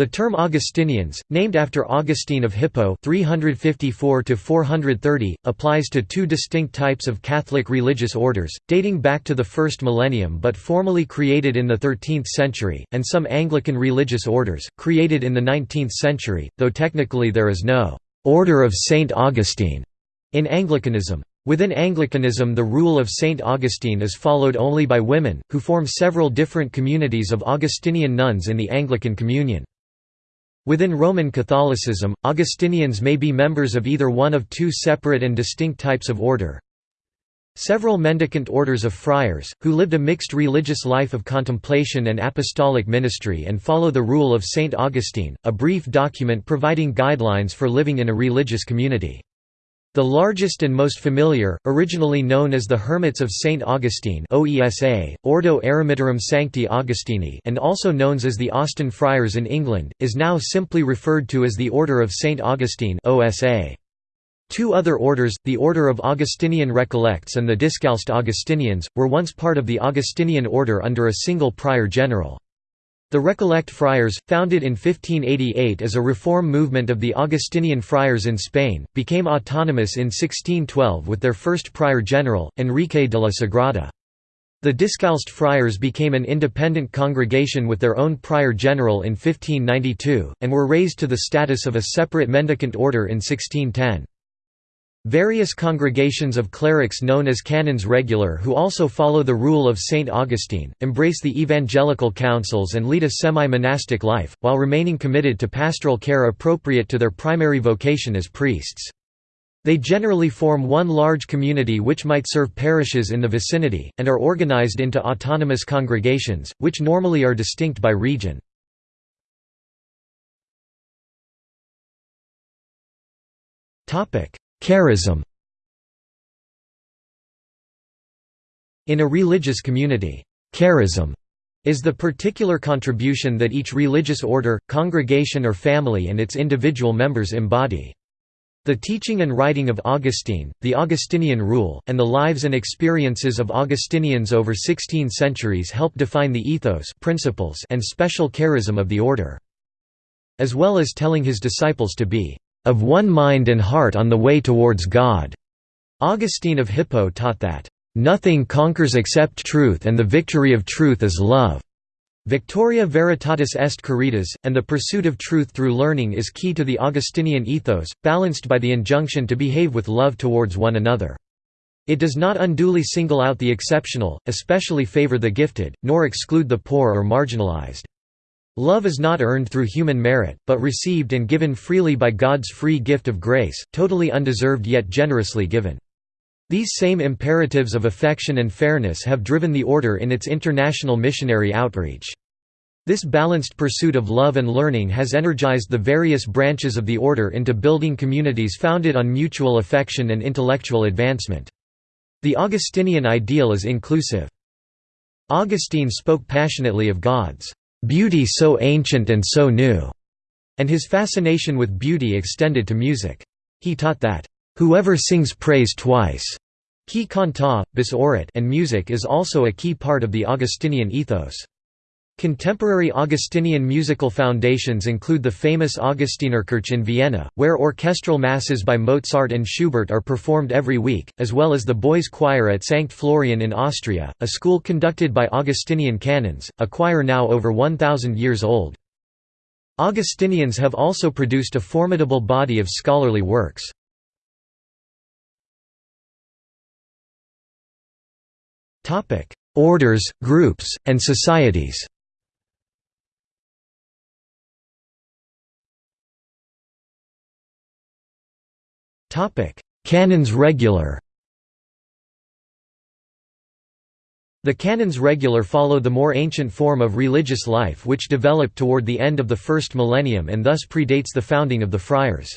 The term Augustinians, named after Augustine of Hippo 354 applies to two distinct types of Catholic religious orders, dating back to the first millennium but formally created in the 13th century, and some Anglican religious orders, created in the 19th century, though technically there is no «Order of St. Augustine» in Anglicanism. Within Anglicanism the rule of St. Augustine is followed only by women, who form several different communities of Augustinian nuns in the Anglican Communion. Within Roman Catholicism, Augustinians may be members of either one of two separate and distinct types of order. Several mendicant orders of friars, who lived a mixed religious life of contemplation and apostolic ministry and follow the rule of St. Augustine, a brief document providing guidelines for living in a religious community. The largest and most familiar, originally known as the Hermits of St. Augustine OESA, Ordo Eremitorum Sancti Augustini and also known as the Austin Friars in England, is now simply referred to as the Order of St. Augustine OSA. Two other orders, the Order of Augustinian Recollects and the Discalced Augustinians, were once part of the Augustinian order under a single prior general. The Recollect Friars, founded in 1588 as a reform movement of the Augustinian friars in Spain, became autonomous in 1612 with their first prior general, Enrique de la Sagrada. The Discalced Friars became an independent congregation with their own prior general in 1592, and were raised to the status of a separate mendicant order in 1610. Various congregations of clerics known as canons regular who also follow the rule of St. Augustine, embrace the evangelical counsels and lead a semi-monastic life, while remaining committed to pastoral care appropriate to their primary vocation as priests. They generally form one large community which might serve parishes in the vicinity, and are organized into autonomous congregations, which normally are distinct by region. Charism In a religious community, charism is the particular contribution that each religious order, congregation or family and its individual members embody. The teaching and writing of Augustine, the Augustinian rule, and the lives and experiences of Augustinians over 16 centuries help define the ethos principles and special charism of the order. As well as telling his disciples to be of one mind and heart on the way towards God. Augustine of Hippo taught that, "...nothing conquers except truth and the victory of truth is love." Victoria veritatis est caritas, and the pursuit of truth through learning is key to the Augustinian ethos, balanced by the injunction to behave with love towards one another. It does not unduly single out the exceptional, especially favor the gifted, nor exclude the poor or marginalized. Love is not earned through human merit, but received and given freely by God's free gift of grace, totally undeserved yet generously given. These same imperatives of affection and fairness have driven the Order in its international missionary outreach. This balanced pursuit of love and learning has energized the various branches of the Order into building communities founded on mutual affection and intellectual advancement. The Augustinian ideal is inclusive. Augustine spoke passionately of God's beauty so ancient and so new, and his fascination with beauty extended to music. He taught that, whoever sings praise twice qui cantat, bis orat and music is also a key part of the Augustinian ethos. Contemporary Augustinian musical foundations include the famous Augustinerkirche in Vienna, where orchestral masses by Mozart and Schubert are performed every week, as well as the boys' choir at St. Florian in Austria, a school conducted by Augustinian canons, a choir now over 1,000 years old. Augustinians have also produced a formidable body of scholarly works. Orders, groups, and societies Canons regular The canons regular follow the more ancient form of religious life which developed toward the end of the first millennium and thus predates the founding of the friars.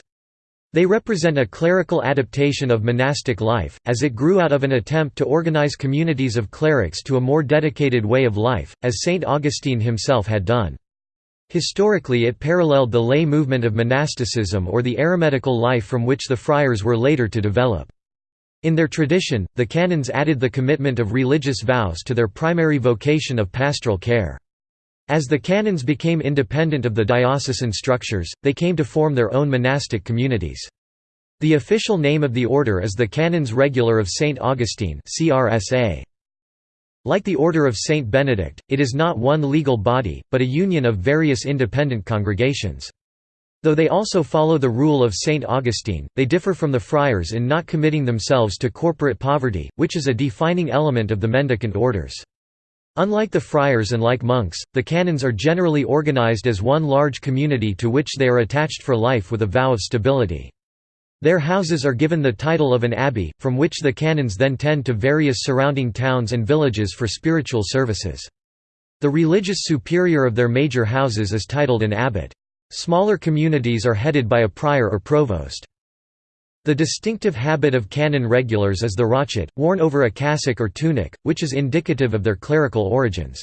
They represent a clerical adaptation of monastic life, as it grew out of an attempt to organize communities of clerics to a more dedicated way of life, as St. Augustine himself had done. Historically it paralleled the lay movement of monasticism or the eremitical life from which the friars were later to develop. In their tradition, the canons added the commitment of religious vows to their primary vocation of pastoral care. As the canons became independent of the diocesan structures, they came to form their own monastic communities. The official name of the order is the Canons Regular of St. Augustine Like the Order of St. Benedict, it is not one legal body, but a union of various independent congregations. Though they also follow the rule of St. Augustine, they differ from the friars in not committing themselves to corporate poverty, which is a defining element of the mendicant orders. Unlike the friars and like monks, the canons are generally organized as one large community to which they are attached for life with a vow of stability. Their houses are given the title of an abbey, from which the canons then tend to various surrounding towns and villages for spiritual services. The religious superior of their major houses is titled an abbot. Smaller communities are headed by a prior or provost. The distinctive habit of canon regulars is the rochet, worn over a cassock or tunic, which is indicative of their clerical origins.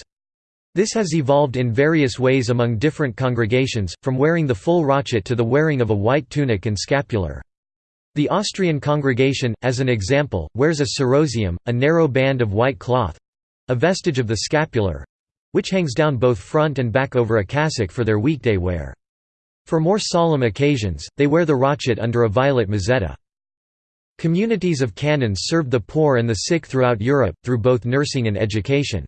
This has evolved in various ways among different congregations, from wearing the full rochet to the wearing of a white tunic and scapular. The Austrian congregation, as an example, wears a ceroseum, a narrow band of white cloth—a vestige of the scapular—which hangs down both front and back over a cassock for their weekday wear. For more solemn occasions, they wear the rochet under a violet mozzetta. Communities of canons served the poor and the sick throughout Europe, through both nursing and education.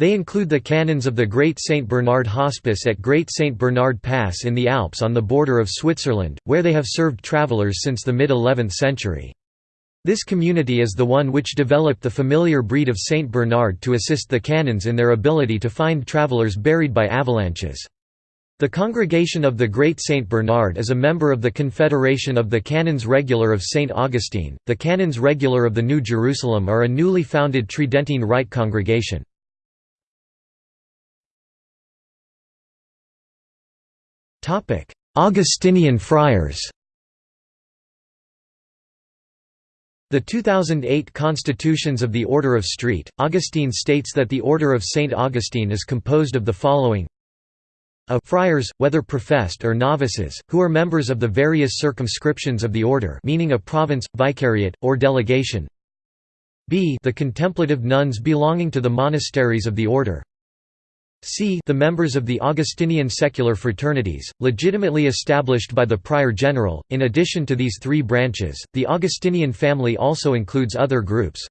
They include the canons of the Great St. Bernard Hospice at Great St. Bernard Pass in the Alps on the border of Switzerland, where they have served travelers since the mid-11th century. This community is the one which developed the familiar breed of St. Bernard to assist the canons in their ability to find travelers buried by avalanches. The Congregation of the Great Saint Bernard is a member of the Confederation of the Canons Regular of St. Augustine. The Canons Regular of the New Jerusalem are a newly founded Tridentine Rite congregation. Augustinian friars The 2008 Constitutions of the Order of St. Augustine states that the Order of St. Augustine is composed of the following a friars, whether professed or novices, who are members of the various circumscriptions of the order meaning a province, vicariate, or delegation b the contemplative nuns belonging to the monasteries of the order c the members of the Augustinian secular fraternities, legitimately established by the prior general. In addition to these three branches, the Augustinian family also includes other groups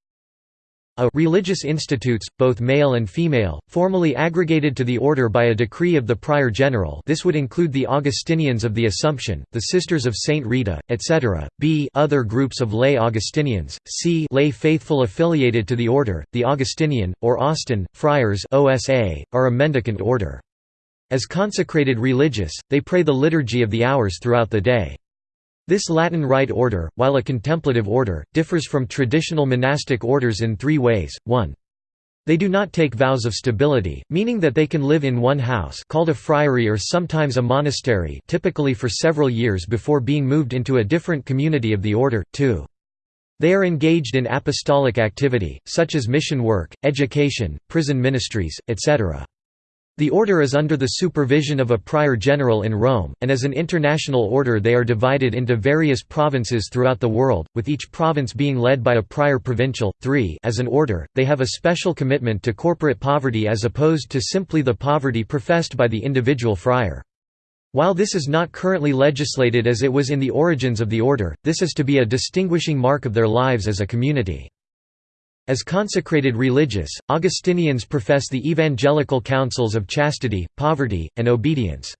a religious institutes, both male and female, formally aggregated to the order by a decree of the prior general this would include the Augustinians of the Assumption, the Sisters of Saint Rita, etc., b other groups of lay Augustinians, c lay faithful affiliated to the order, the Augustinian, or Austin, Friars OSA, are a mendicant order. As consecrated religious, they pray the Liturgy of the Hours throughout the day. This Latin Rite order, while a contemplative order, differs from traditional monastic orders in three ways, 1. They do not take vows of stability, meaning that they can live in one house called a friary or sometimes a monastery typically for several years before being moved into a different community of the order, 2. They are engaged in apostolic activity, such as mission work, education, prison ministries, etc. The order is under the supervision of a prior general in Rome, and as an international order they are divided into various provinces throughout the world, with each province being led by a prior provincial. 3 As an order, they have a special commitment to corporate poverty as opposed to simply the poverty professed by the individual friar. While this is not currently legislated as it was in the origins of the order, this is to be a distinguishing mark of their lives as a community. As consecrated religious, Augustinians profess the evangelical counsels of chastity, poverty, and obedience.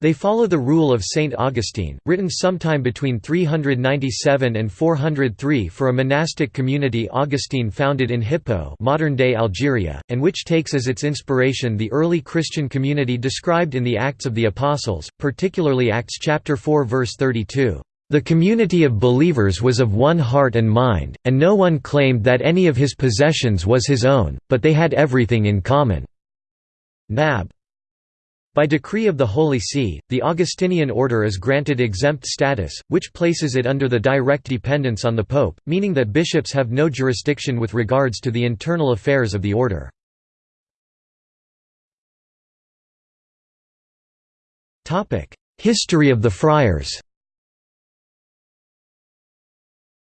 They follow the rule of Saint Augustine, written sometime between 397 and 403 for a monastic community Augustine founded in Hippo modern-day Algeria, and which takes as its inspiration the early Christian community described in the Acts of the Apostles, particularly Acts chapter 4 verse 32. The community of believers was of one heart and mind, and no one claimed that any of his possessions was his own, but they had everything in common. Nab. By decree of the Holy See, the Augustinian order is granted exempt status, which places it under the direct dependence on the Pope, meaning that bishops have no jurisdiction with regards to the internal affairs of the order. History of the friars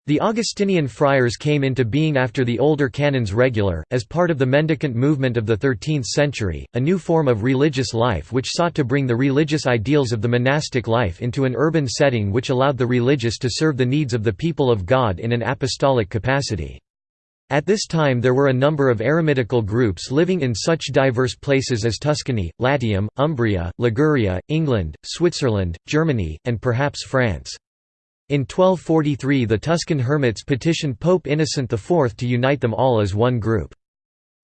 The Augustinian friars came into being after the older canons regular, as part of the mendicant movement of the 13th century, a new form of religious life which sought to bring the religious ideals of the monastic life into an urban setting which allowed the religious to serve the needs of the people of God in an apostolic capacity. At this time there were a number of eremitical groups living in such diverse places as Tuscany, Latium, Umbria, Liguria, England, Switzerland, Germany, and perhaps France. In 1243 the Tuscan hermits petitioned Pope Innocent IV to unite them all as one group.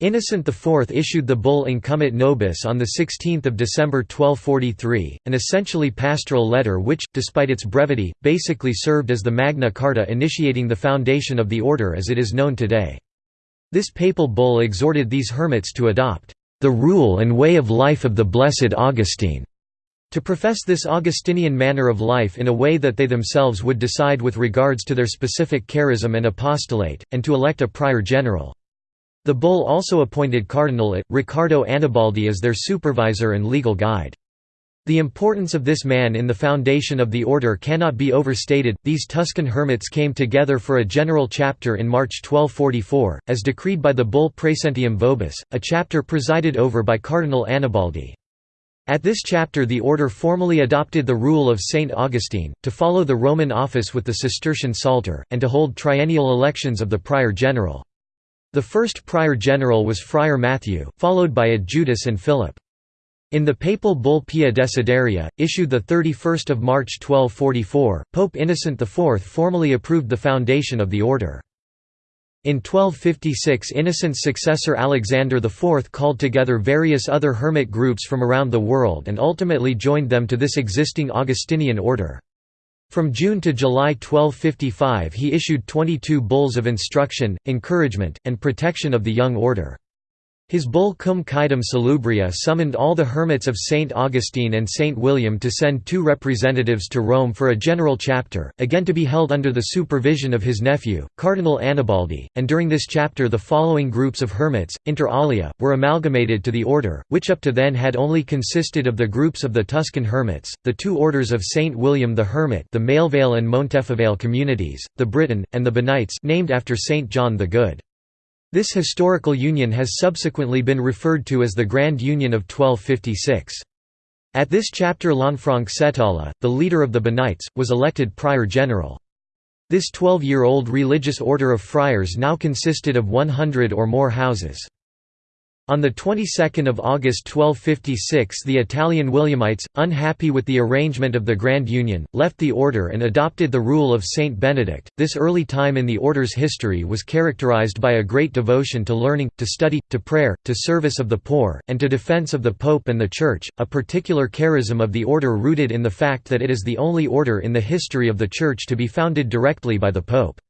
Innocent IV issued the bull Incumbit Nobis on 16 December 1243, an essentially pastoral letter which, despite its brevity, basically served as the Magna Carta initiating the foundation of the order as it is known today. This papal bull exhorted these hermits to adopt, "...the rule and way of life of the blessed Augustine." To profess this Augustinian manner of life in a way that they themselves would decide with regards to their specific charism and apostolate, and to elect a prior general. The bull also appointed Cardinal it, Riccardo Annibaldi as their supervisor and legal guide. The importance of this man in the foundation of the order cannot be overstated. These Tuscan hermits came together for a general chapter in March 1244, as decreed by the bull Praesentium Vobis, a chapter presided over by Cardinal Annibaldi. At this chapter the order formally adopted the rule of Saint Augustine, to follow the Roman office with the Cistercian Psalter, and to hold triennial elections of the prior general. The first prior general was Friar Matthew, followed by Adjutus and Philip. In the papal bull Pia Desideria, issued 31 March 1244, Pope Innocent IV formally approved the foundation of the order. In 1256 Innocent's successor Alexander IV called together various other hermit groups from around the world and ultimately joined them to this existing Augustinian order. From June to July 1255 he issued 22 bulls of instruction, encouragement, and protection of the young order. His bull Cum Quaedam Salubria summoned all the hermits of St. Augustine and St. William to send two representatives to Rome for a general chapter, again to be held under the supervision of his nephew, Cardinal Annibaldi, and during this chapter the following groups of hermits, inter alia, were amalgamated to the order, which up to then had only consisted of the groups of the Tuscan hermits, the two orders of St. William the Hermit the Melevale and Montefavale communities, the Briton, and the Benites named after St. John the Good. This historical union has subsequently been referred to as the Grand Union of 1256. At this chapter Lanfranc Settala, the leader of the Benites, was elected prior general. This 12-year-old religious order of friars now consisted of 100 or more houses. On the 22nd of August 1256 the Italian Williamites, unhappy with the arrangement of the Grand Union, left the order and adopted the rule of Saint Benedict. This early time in the order's history was characterized by a great devotion to learning, to study, to prayer, to service of the poor, and to defense of the Pope and the Church, a particular charism of the order rooted in the fact that it is the only order in the history of the Church to be founded directly by the Pope.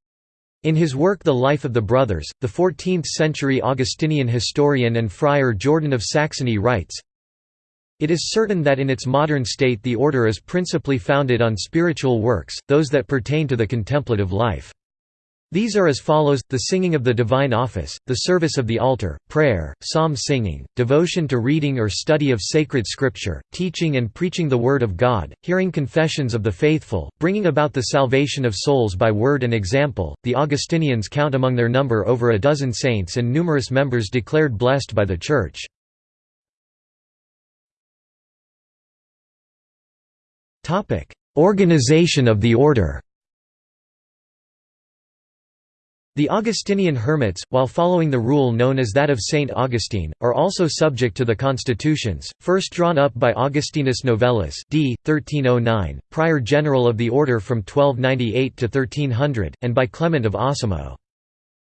In his work The Life of the Brothers, the 14th-century Augustinian historian and friar Jordan of Saxony writes, It is certain that in its modern state the order is principally founded on spiritual works, those that pertain to the contemplative life. These are as follows, the singing of the divine office, the service of the altar, prayer, psalm singing, devotion to reading or study of sacred scripture, teaching and preaching the word of God, hearing confessions of the faithful, bringing about the salvation of souls by word and example. The Augustinians count among their number over a dozen saints and numerous members declared blessed by the Church. Organization of the order The Augustinian hermits, while following the rule known as that of Saint Augustine, are also subject to the constitutions, first drawn up by Augustinus Novellus d. 1309, prior general of the order from 1298 to 1300, and by Clement of Osimo.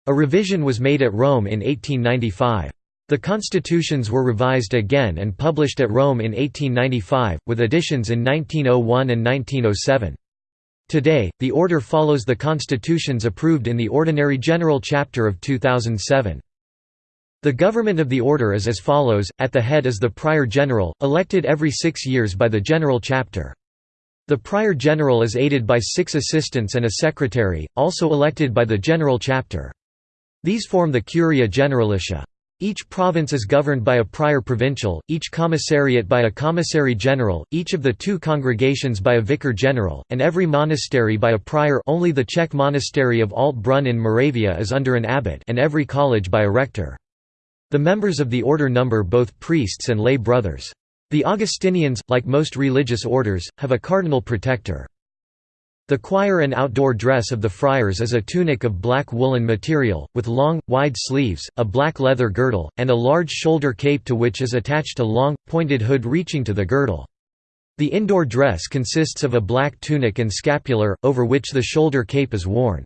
A revision was made at Rome in 1895. The constitutions were revised again and published at Rome in 1895, with additions in 1901 and 1907. Today, the order follows the constitutions approved in the Ordinary General Chapter of 2007. The government of the order is as follows, at the head is the Prior General, elected every six years by the General Chapter. The Prior General is aided by six assistants and a secretary, also elected by the General Chapter. These form the Curia Generalitia. Each province is governed by a prior provincial, each commissariat by a commissary general, each of the two congregations by a vicar general, and every monastery by a prior only the Czech monastery of Alt Brunn in Moravia is under an abbot and every college by a rector. The members of the order number both priests and lay brothers. The Augustinians, like most religious orders, have a cardinal protector. The choir and outdoor dress of the friars is a tunic of black woolen material, with long, wide sleeves, a black leather girdle, and a large shoulder cape to which is attached a long, pointed hood reaching to the girdle. The indoor dress consists of a black tunic and scapular, over which the shoulder cape is worn.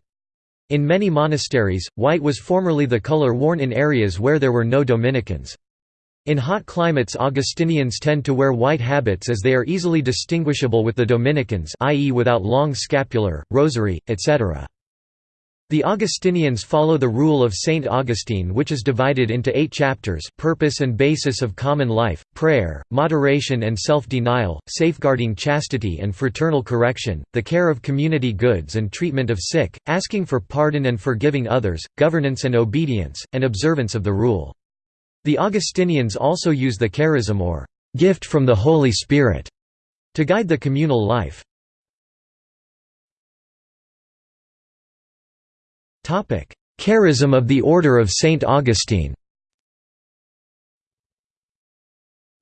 In many monasteries, white was formerly the color worn in areas where there were no Dominicans. In hot climates Augustinians tend to wear white habits as they are easily distinguishable with the Dominicans i.e. without long scapular, rosary, etc. The Augustinians follow the rule of Saint Augustine which is divided into eight chapters purpose and basis of common life, prayer, moderation and self-denial, safeguarding chastity and fraternal correction, the care of community goods and treatment of sick, asking for pardon and forgiving others, governance and obedience, and observance of the rule. The Augustinians also use the charism or gift from the Holy Spirit to guide the communal life. Charism of the Order of St. Augustine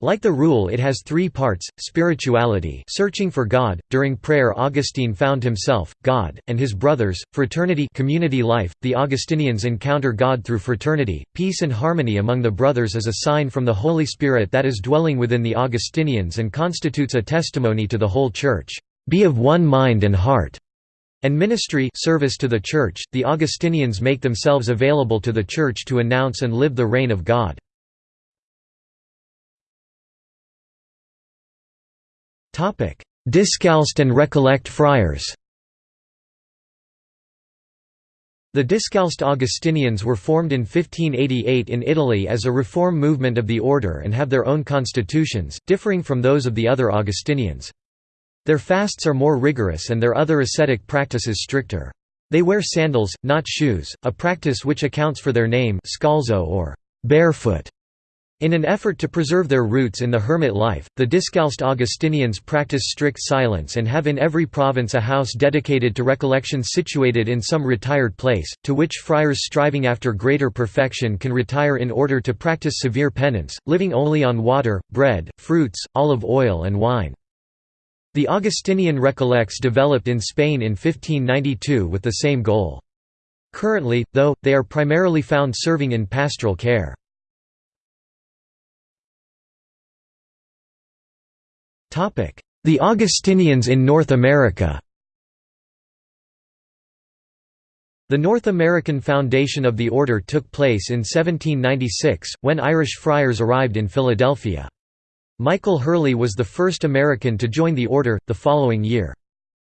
Like the rule it has three parts, spirituality searching for God, during prayer Augustine found himself, God, and his brothers, fraternity community life, the Augustinians encounter God through fraternity, peace and harmony among the brothers is a sign from the Holy Spirit that is dwelling within the Augustinians and constitutes a testimony to the whole Church, "...be of one mind and heart." and ministry service to the Church, the Augustinians make themselves available to the Church to announce and live the reign of God. Discalced and Recollect friars The Discalced Augustinians were formed in 1588 in Italy as a reform movement of the order and have their own constitutions, differing from those of the other Augustinians. Their fasts are more rigorous and their other ascetic practices stricter. They wear sandals, not shoes, a practice which accounts for their name scalzo or barefoot. In an effort to preserve their roots in the hermit life, the Discalced Augustinians practice strict silence and have in every province a house dedicated to recollection situated in some retired place, to which friars striving after greater perfection can retire in order to practice severe penance, living only on water, bread, fruits, olive oil and wine. The Augustinian Recollects developed in Spain in 1592 with the same goal. Currently, though, they are primarily found serving in pastoral care. The Augustinians in North America The North American foundation of the order took place in 1796, when Irish friars arrived in Philadelphia. Michael Hurley was the first American to join the order, the following year.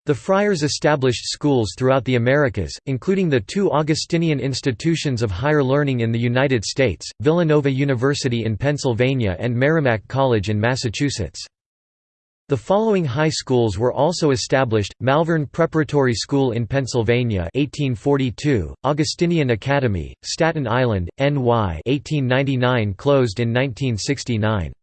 The friars established schools throughout the Americas, including the two Augustinian institutions of higher learning in the United States, Villanova University in Pennsylvania and Merrimack College in Massachusetts. The following high schools were also established, Malvern Preparatory School in Pennsylvania 1842, Augustinian Academy, Staten Island, NY 1899 closed in 1969.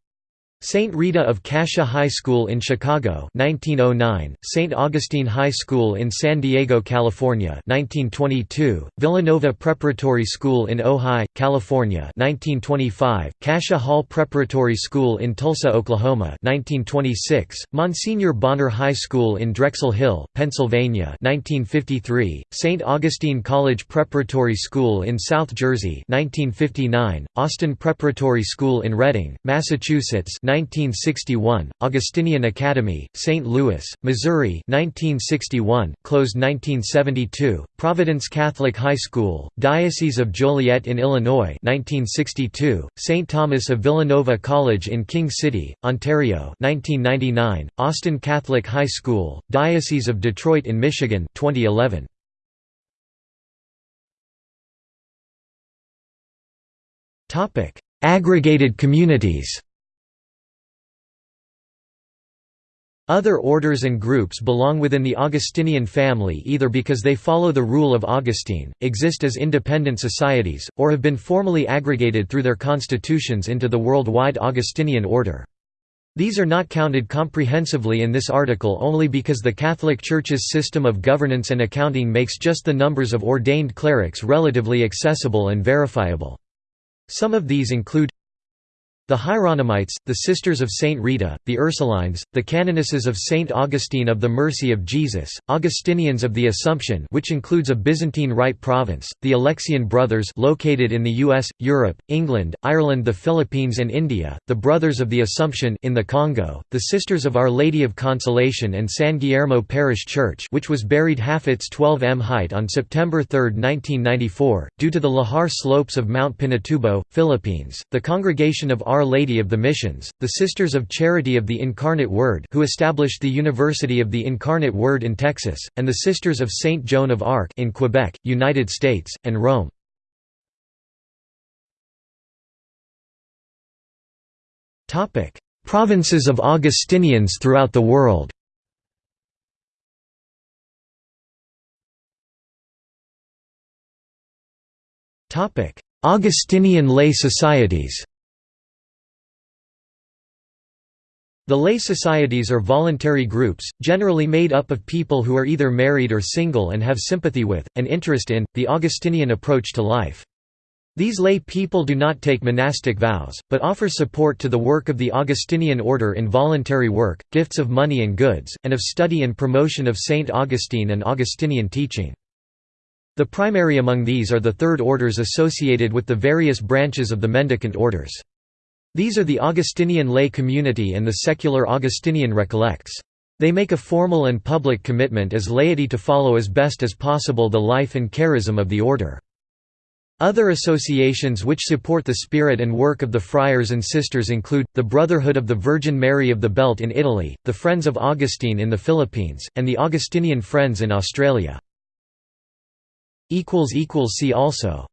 St. Rita of Cascia High School in Chicago 1909, St. Augustine High School in San Diego, California 1922, Villanova Preparatory School in Ojai, California 1925, Cascia Hall Preparatory School in Tulsa, Oklahoma 1926, Monsignor Bonner High School in Drexel Hill, Pennsylvania 1953, St. Augustine College Preparatory School in South Jersey 1959, Austin Preparatory School in Reading, Massachusetts 1961, Augustinian Academy, St. Louis, Missouri 1961, closed 1972, Providence Catholic High School, Diocese of Joliet in Illinois 1962, St. Thomas of Villanova College in King City, Ontario 1999, Austin Catholic High School, Diocese of Detroit in Michigan 2011. Aggregated communities Other orders and groups belong within the Augustinian family either because they follow the rule of Augustine, exist as independent societies, or have been formally aggregated through their constitutions into the worldwide Augustinian order. These are not counted comprehensively in this article only because the Catholic Church's system of governance and accounting makes just the numbers of ordained clerics relatively accessible and verifiable. Some of these include the Hieronymites, the Sisters of Saint Rita, the Ursulines, the Canonesses of Saint Augustine of the Mercy of Jesus, Augustinians of the Assumption which includes a Byzantine Rite province, the Alexian Brothers located in the US, Europe, England, Ireland the Philippines and India, the Brothers of the Assumption in the Congo, the Sisters of Our Lady of Consolation and San Guillermo Parish Church which was buried half its 12 m height on September 3, 1994, due to the Lahar slopes of Mount Pinatubo, Philippines, the Congregation of Our our Lady of the Missions, the Sisters of Charity of the Incarnate Word who established the University of the Incarnate Word in Texas, and the Sisters of Saint Joan of Arc in Quebec, United States, and Rome. Provinces of Augustinians throughout the world. Augustinian lay societies The lay societies are voluntary groups, generally made up of people who are either married or single and have sympathy with, and interest in, the Augustinian approach to life. These lay people do not take monastic vows, but offer support to the work of the Augustinian order in voluntary work, gifts of money and goods, and of study and promotion of Saint Augustine and Augustinian teaching. The primary among these are the third orders associated with the various branches of the mendicant orders. These are the Augustinian lay community and the secular Augustinian recollects. They make a formal and public commitment as laity to follow as best as possible the life and charism of the order. Other associations which support the spirit and work of the friars and sisters include, the Brotherhood of the Virgin Mary of the Belt in Italy, the Friends of Augustine in the Philippines, and the Augustinian Friends in Australia. See also